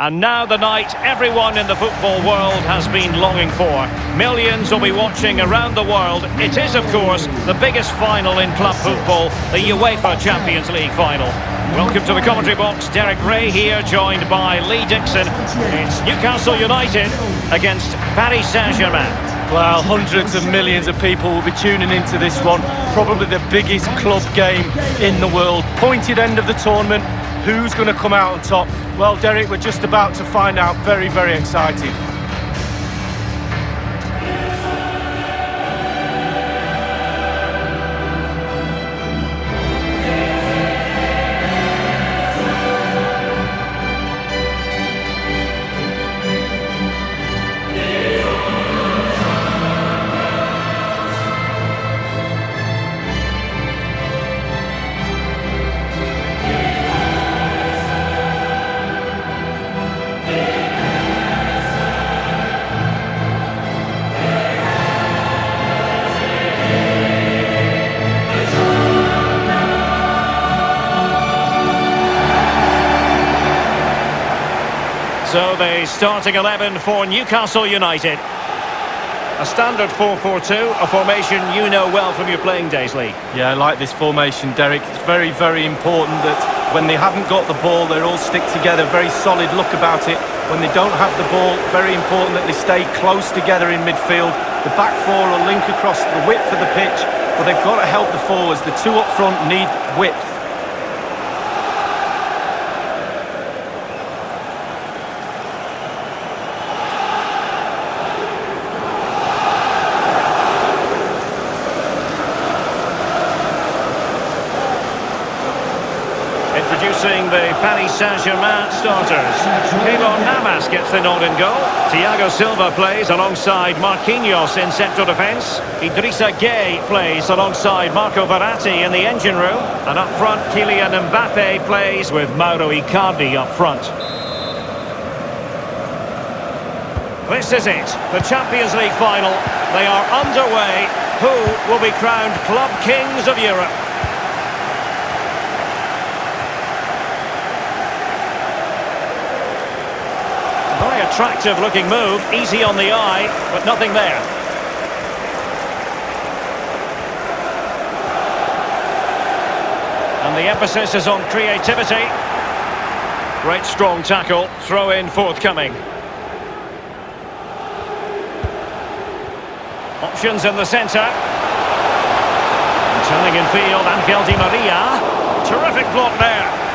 And now the night everyone in the football world has been longing for. Millions will be watching around the world. It is, of course, the biggest final in club football, the UEFA Champions League final. Welcome to the commentary box. Derek Rae here, joined by Lee Dixon. It's Newcastle United against Paris Saint-Germain. Well, hundreds of millions of people will be tuning into this one. Probably the biggest club game in the world. Pointed end of the tournament. Who's going to come out on top? Well, Derek, we're just about to find out. Very, very excited. So the starting 11 for Newcastle United. A standard 4-4-2, a formation you know well from your playing days, Lee. Yeah, I like this formation, Derek. It's very, very important that when they haven't got the ball, they all stick together. Very solid look about it. When they don't have the ball, very important that they stay close together in midfield. The back four will link across the width of the pitch, but they've got to help the forwards. The two up front need width. Introducing the Paris Saint-Germain starters. Keylor Navas gets the nod in goal. Thiago Silva plays alongside Marquinhos in central defence. Idrissa Gueye plays alongside Marco Verratti in the engine room. And up front, Kylian Mbappe plays with Mauro Icardi up front. This is it, the Champions League final. They are underway. Who will be crowned Club Kings of Europe? Very attractive looking move, easy on the eye, but nothing there. And the emphasis is on creativity. Great strong tackle, throw in forthcoming. Options in the centre. And turning in field, Angel Di Maria. Terrific block there.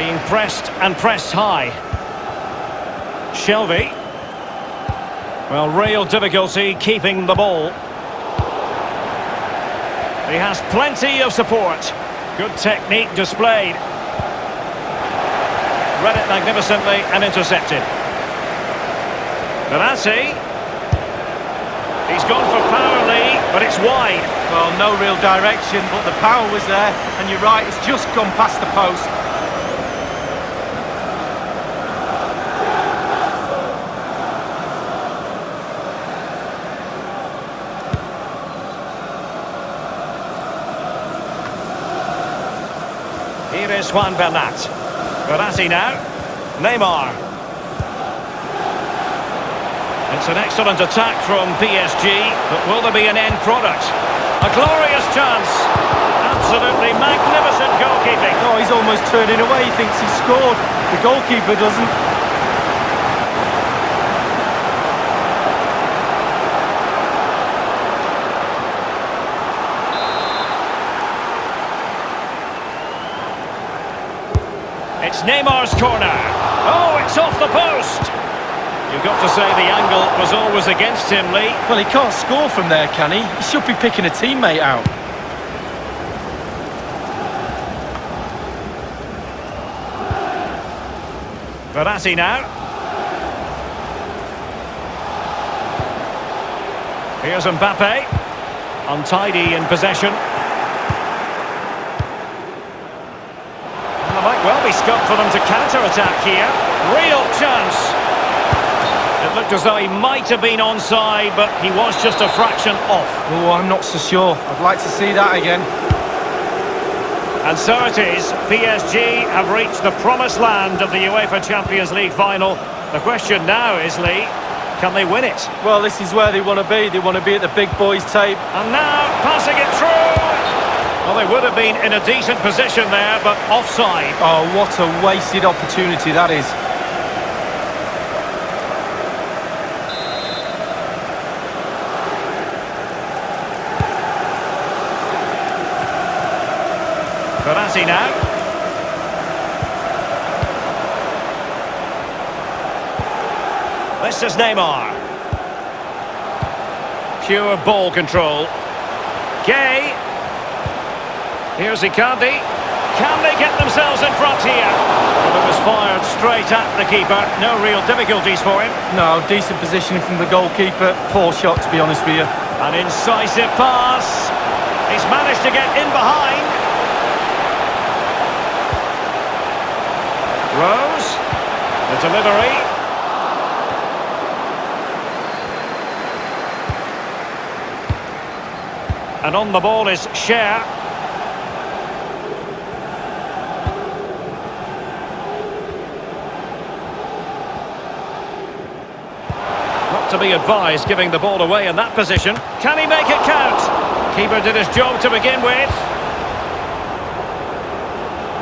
Being pressed and pressed high. Shelvey. Well, real difficulty keeping the ball. He has plenty of support. Good technique displayed. Read it magnificently and intercepted. Verratti. He's gone for power, Lee, but it's wide. Well, no real direction, but the power was there. And you're right, it's just gone past the post. Here is Juan Bernat. Verratti now. Neymar. It's an excellent attack from PSG, but will there be an end product? A glorious chance. Absolutely magnificent goalkeeping. Oh, he's almost turning away. He thinks he's scored. The goalkeeper doesn't. It's Neymar's corner. Oh, it's off the post. You've got to say the angle was always against him, Lee. Well, he can't score from there, can he? He should be picking a teammate out. Verratti now. Here's Mbappe. Untidy in possession. And there might well be scope for them to counter-attack here. Real chance. It looked as though he might have been onside, but he was just a fraction off. Oh, I'm not so sure. I'd like to see that again. And so it is. PSG have reached the promised land of the UEFA Champions League final. The question now is, Lee, can they win it? Well, this is where they want to be. They want to be at the big boys' tape. And now, passing it through! Well, they would have been in a decent position there, but offside. Oh, what a wasted opportunity that is. Verratti now. This is Neymar. Pure ball control. Gueye. Here's Icardi. Can they get themselves in front here? Well, it was fired straight at the keeper. No real difficulties for him. No, decent positioning from the goalkeeper. Poor shot, to be honest with you. An incisive pass. He's managed to get in behind. Rose. The delivery. And on the ball is Schär. Not to be advised giving the ball away in that position. Can he make it count? Keeper did his job to begin with.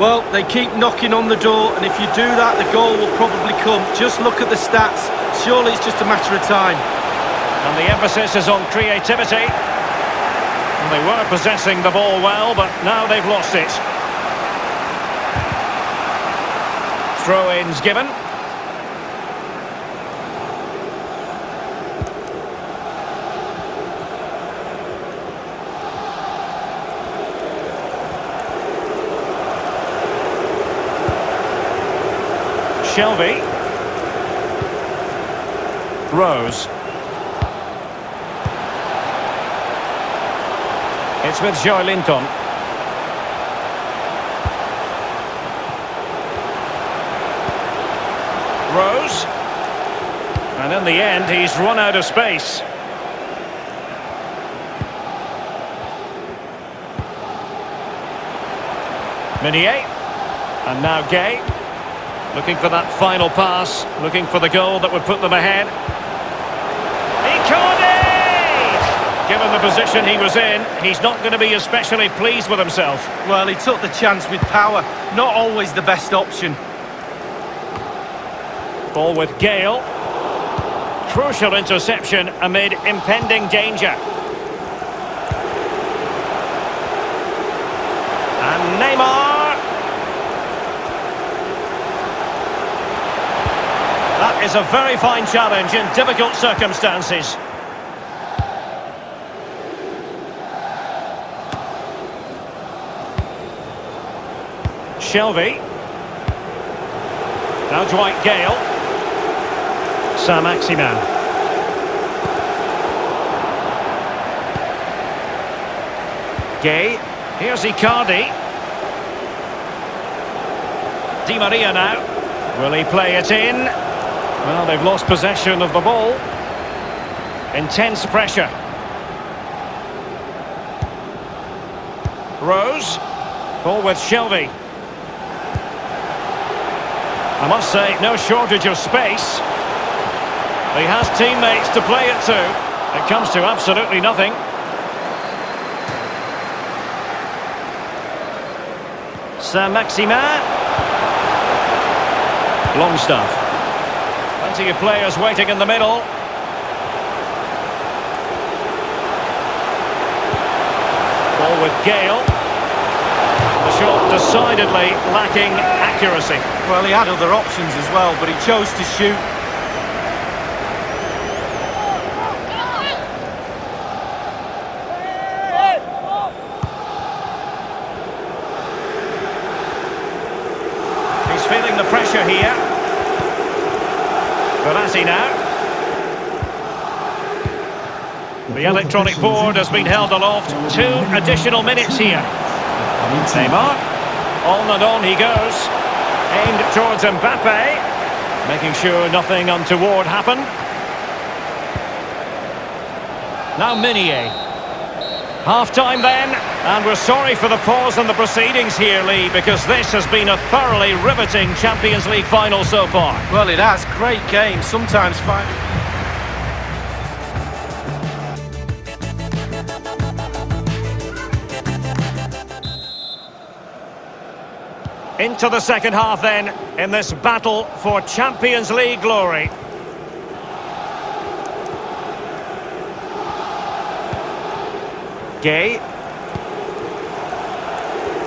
Well, they keep knocking on the door, and if you do that, the goal will probably come. Just look at the stats. Surely it's just a matter of time. And the emphasis is on creativity. And they were possessing the ball well, but now they've lost it. Throw-ins given. Shelvey. Rose. It's with Joelinton. Rose. And in the end, he's run out of space. Meunier. And now Gueye. Looking for that final pass. Looking for the goal that would put them ahead. Icardi! Given the position he was in, he's not going to be especially pleased with himself. Well, he took the chance with power. Not always the best option. Ball with Gayle. Crucial interception amid impending danger. And Neymar. That is a very fine challenge in difficult circumstances. Shelvey. Now Dwight Gayle. Saint-Maximin. Gueye. Here's Icardi. Di Maria now. Will he play it in? Well, they've lost possession of the ball. Intense pressure. Rose. Ball with Shelvey. I must say, no shortage of space. He has teammates to play it to. It comes to absolutely nothing. Saint-Maximin. Longstaff. Plenty of players waiting in the middle. Ball with Gayle. The shot decidedly lacking accuracy. Well, he had other options as well, but he chose to shoot. He's feeling the pressure here. Verratti now. The electronic board has been held aloft. Two additional minutes here. Neymar. On and on he goes. Aimed towards Mbappe. Making sure nothing untoward happened. Now Meunier. Half-time then. And we're sorry for the pause in the proceedings here, Lee, because this has been a thoroughly riveting Champions League final so far. Well, it has. Great game. Sometimes five. Into the second half then, in this battle for Champions League glory. Gueye.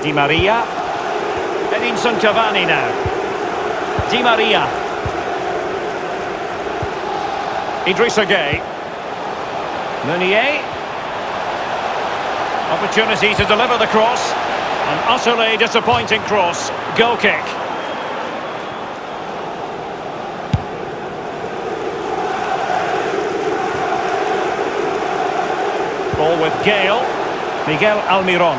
Di Maria. Edinson Cavani now. Di Maria. Idrissa Gueye. Meunier. Opportunity to deliver the cross. An utterly disappointing cross. Goal kick. Ball with Gayle. Miguel Almiron.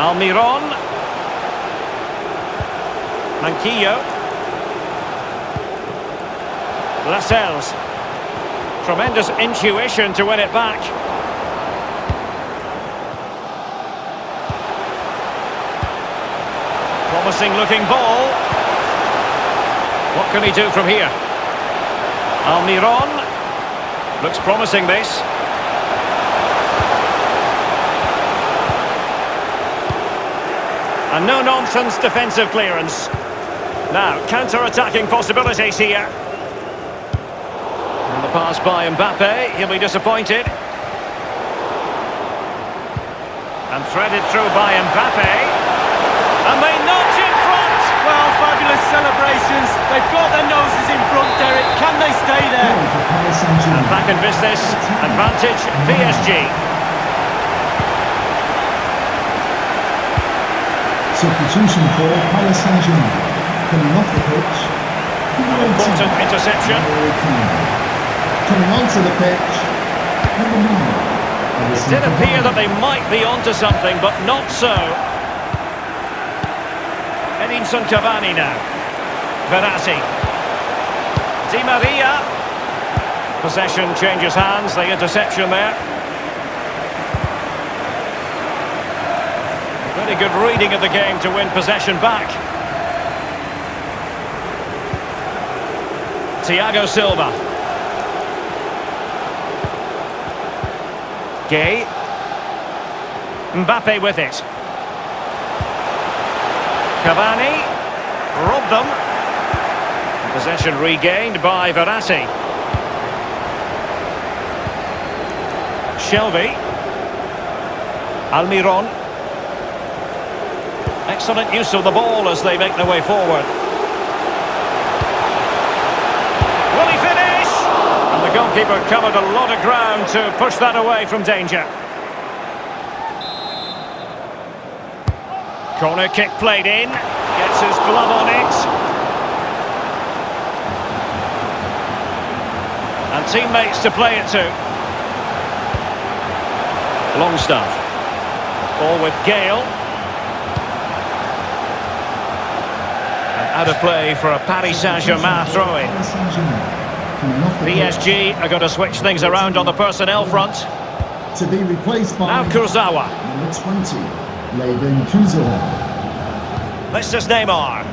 Almiron. Manquillo. Lascelles. Tremendous intuition to win it back. Promising looking ball. What can he do from here? Almiron. Looks promising this. And no-nonsense defensive clearance. Now, counter-attacking possibilities here. And the pass by Mbappe, he'll be disappointed. And threaded through by Mbappe. And they front! Well, celebrations. They've got their noses in front, Derek. Can they stay there? Goal for Paris Saint-Germain. And back in business, advantage PSG. Substitution for Paris Saint-Germain. Coming off the pitch. number 18, Important interception. Coming onto the pitch. Number 9. Edinson Did appear that they might be onto something, but not so. Edinson Cavani now. Verratti. Di Maria. Possession changes hands, the interception there. Very good reading of the game to win possession back. Thiago Silva. Gueye. Mbappe with it. Cavani. Robbed them. Possession regained by Verratti. Shelvey. Almiron. Excellent use of the ball as they make their way forward. Will he finish? And the goalkeeper covered a lot of ground to push that away from danger. Corner kick played in. Gets his glove on it. And teammates to play it to. Longstaff. Ball with Gayle. And out of play for a Paris Saint-Germain throw-in. Paris Saint-Germain. Coming PSG are going to switch things around on the personnel front. To be replaced by Now Kurzawa. number 20. Layvin Kurzawa. This is Neymar.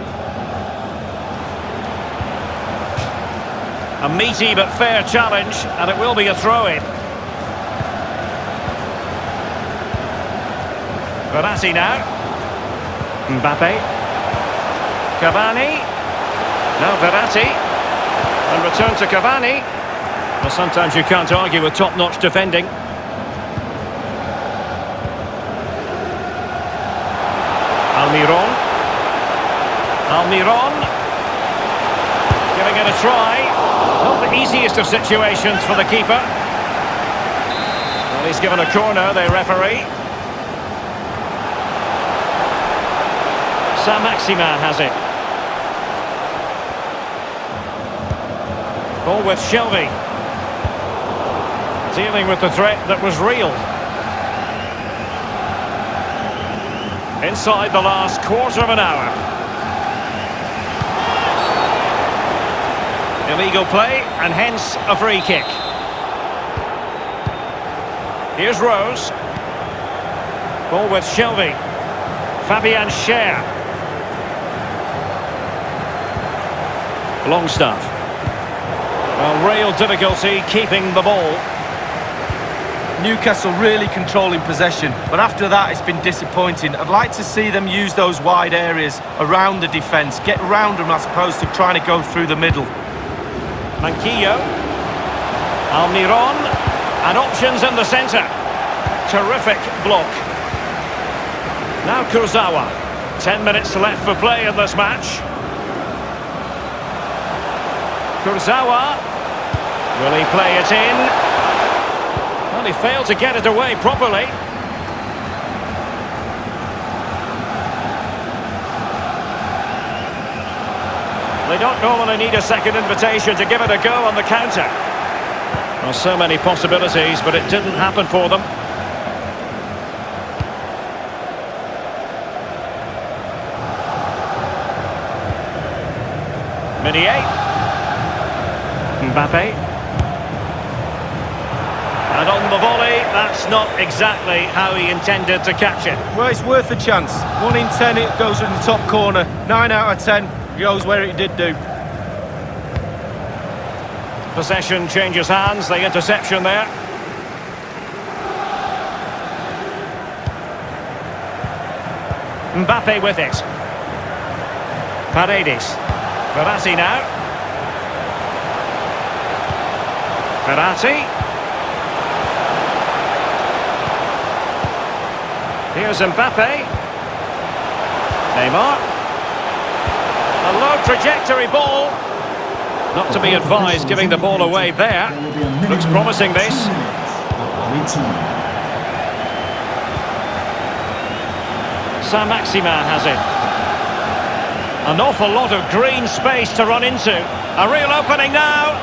A meaty but fair challenge, and it will be a throw-in. Verratti now. Mbappe. Cavani. Now Verratti. And return to Cavani. Well, sometimes you can't argue with top-notch defending. Almiron. Almiron. Giving it a try. Not the easiest of situations for the keeper. Well, he's given a corner, the referee. Saint-Maximin has it. Ball with Shelvey. Dealing with the threat that was real. Inside the last quarter of an hour. Illegal play, and hence a free kick. Here's Rose. Ball with Shelvey. Fabian Schär. Longstaff. Well, real difficulty keeping the ball. Newcastle really controlling possession, but after that it's been disappointing. I'd like to see them use those wide areas around the defence, get round them as opposed to trying to go through the middle. Manquillo. Almiron. And options in the centre. Terrific block. Now Kurzawa. Ten minutes left for play in this match. Kurzawa. Will he play it in? He failed to get it away properly. They don't normally need a second invitation to give it a go on the counter. Well, so many possibilities, but it didn't happen for them. Meunier. Mbappe. And on the volley, that's not exactly how he intended to catch it. Well, it's worth a chance. One in ten, it goes in the top corner. Nine out of ten goes where it did do. Possession changes hands, the interception there. Mbappe with it. Paredes. Verratti now. Verratti. Here's Mbappe. Neymar. A low trajectory ball. Not to be advised giving the ball away there. Looks promising this. Saint-Maximin has it. An awful lot of green space to run into. A real opening now.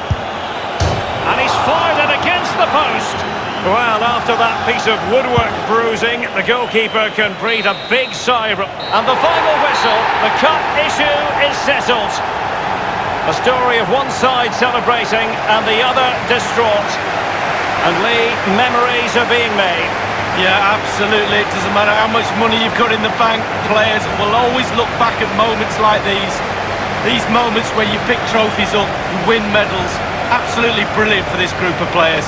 And he's fired it against the post. Well, after that piece of woodwork bruising, the goalkeeper can breathe a big sigh. And the final whistle, the cup issue is settled. A story of one side celebrating and the other distraught. And Lee, memories are being made. Yeah, absolutely. It doesn't matter how much money you've got in the bank. Players will always look back at moments like these. These moments where you pick trophies up, you win medals. Absolutely brilliant for this group of players.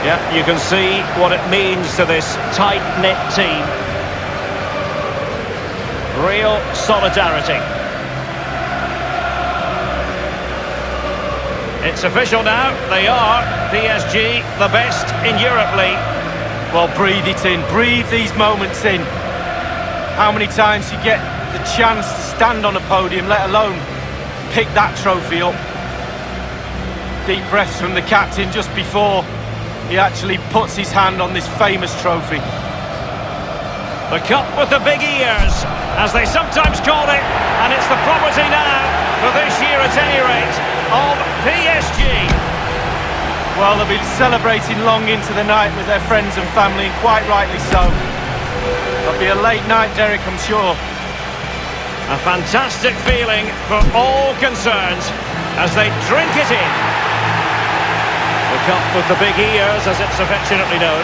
Yeah, you can see what it means to this tight-knit team. Real solidarity. It's official now. They are PSG, the best in Europe League. Well, breathe it in. Breathe these moments in. How many times you get the chance to stand on a podium, let alone pick that trophy up. Deep breaths from the captain just before he actually puts his hand on this famous trophy. The cup with the big ears, as they sometimes call it, and it's the property now, for this year at any rate, of PSG. Well, they'll be celebrating long into the night with their friends and family, and quite rightly so. It'll be a late night, Derek, I'm sure. A fantastic feeling for all concerned as they drink it in. Cup with the big ears, as it's affectionately known.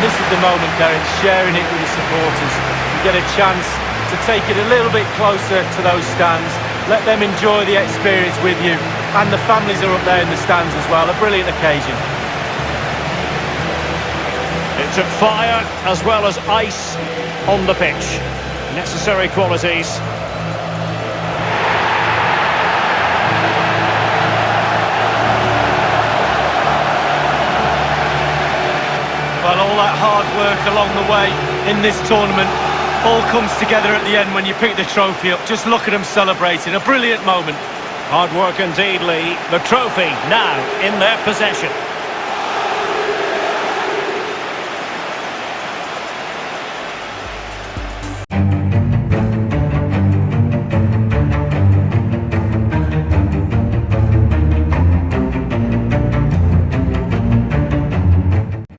This is the moment, Derek, sharing it with the supporters. You get a chance to take it a little bit closer to those stands. Let them enjoy the experience with you. And the families are up there in the stands as well. A brilliant occasion. It took fire as well as ice on the pitch. Necessary qualities. Along the way in this tournament all comes together at the end when you pick the trophy up. Just look at them celebrating. A brilliant moment. Hard work indeed, Lee. The trophy now in their possession.